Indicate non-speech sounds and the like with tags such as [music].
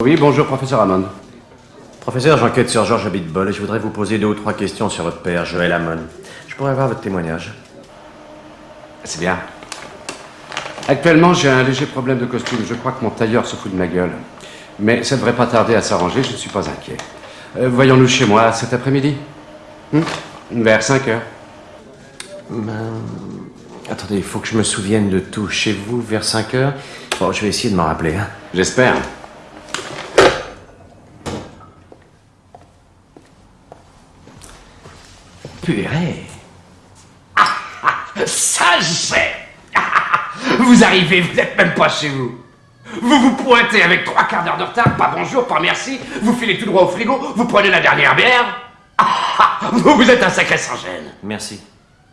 Oui, bonjour, professeur Hammond. Professeur, j'enquête sur George Abitbol et je voudrais vous poser deux ou trois questions sur votre père, Joël Hammond. Je pourrais avoir votre témoignage. C'est bien. Actuellement, j'ai un léger problème de costume. Je crois que mon tailleur se fout de ma gueule. Mais ça ne devrait pas tarder à s'arranger, je ne suis pas inquiet. Euh, Voyons-nous chez moi cet après-midi Hmm Vers 5 heures. Ben, Attendez, il faut que je me souvienne de tout. Chez vous, vers 5 heures? Bon, je vais essayer de m'en rappeler. Hein. J'espère. Purée. Ah, ah. [laughs] Vous arrivez, vous n'êtes même pas chez vous. Vous vous pointez avec trois quarts d'heure de retard, pas bonjour, pas merci, vous filez tout droit au frigo, vous prenez la dernière bière. Ah, ah, vous, vous êtes un sacré sans gêne. Merci.